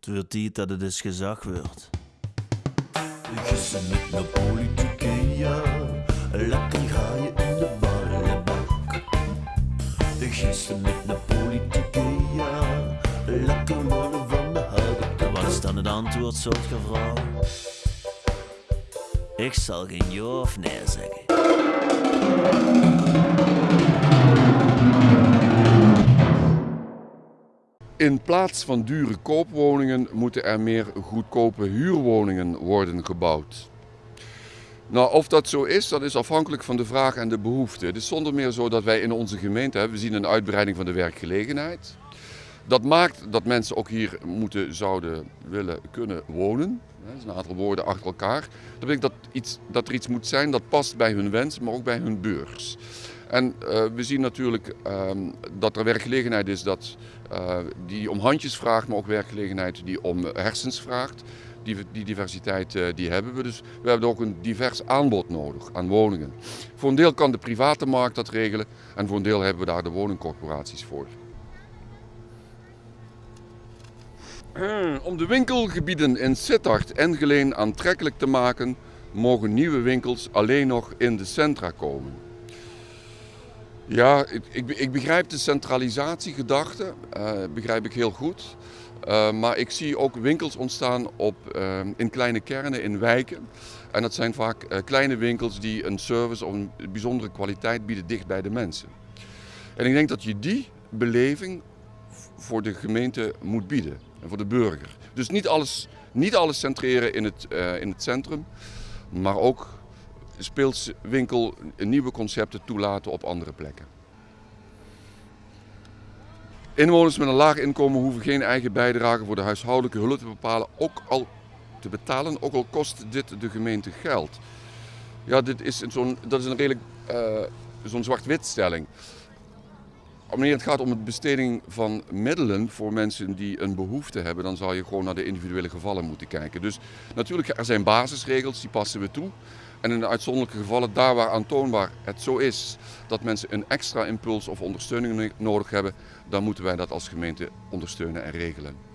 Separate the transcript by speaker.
Speaker 1: Het wordt tijd dat het eens gezag wordt. Gissen met de politieke, ja. Lekker ga je in de ballenbak. Gissen met de politieke, ja. Lekker worden van de houten Wat is dan het antwoord, soort gevraagd? Ik zal geen ja of nee zeggen.
Speaker 2: In plaats van dure koopwoningen moeten er meer goedkope huurwoningen worden gebouwd. Nou, of dat zo is, dat is afhankelijk van de vraag en de behoefte. Het is zonder meer zo dat wij in onze gemeente we zien een uitbreiding van de werkgelegenheid. Dat maakt dat mensen ook hier moeten, zouden willen kunnen wonen. Dat is een aantal woorden achter elkaar. Dat betekent dat, iets, dat er iets moet zijn dat past bij hun wens, maar ook bij hun beurs. En uh, we zien natuurlijk uh, dat er werkgelegenheid is dat, uh, die om handjes vraagt, maar ook werkgelegenheid die om hersens vraagt. Die, die diversiteit uh, die hebben we. Dus we hebben ook een divers aanbod nodig aan woningen. Voor een deel kan de private markt dat regelen en voor een deel hebben we daar de woningcorporaties voor. Om de winkelgebieden in Sittard en Geleen aantrekkelijk te maken, mogen nieuwe winkels alleen nog in de centra komen. Ja, ik, ik, ik begrijp de centralisatiegedachte, uh, begrijp ik heel goed. Uh, maar ik zie ook winkels ontstaan op, uh, in kleine kernen, in wijken. En dat zijn vaak kleine winkels die een service of een bijzondere kwaliteit bieden dicht bij de mensen. En ik denk dat je die beleving voor de gemeente moet bieden en voor de burger. Dus niet alles, niet alles centreren in het, in het centrum, maar ook speelswinkel nieuwe concepten toelaten op andere plekken. Inwoners met een laag inkomen hoeven geen eigen bijdrage voor de huishoudelijke hulp te bepalen, ook al te betalen, ook al kost dit de gemeente geld. Ja, dit is zo'n, dat is een redelijk uh, zo'n zwart-wit stelling. Wanneer het gaat om het besteding van middelen voor mensen die een behoefte hebben, dan zou je gewoon naar de individuele gevallen moeten kijken. Dus natuurlijk, er zijn basisregels, die passen we toe. En in de uitzonderlijke gevallen, daar waar aantoonbaar het zo is dat mensen een extra impuls of ondersteuning nodig hebben, dan moeten wij dat als gemeente ondersteunen en regelen.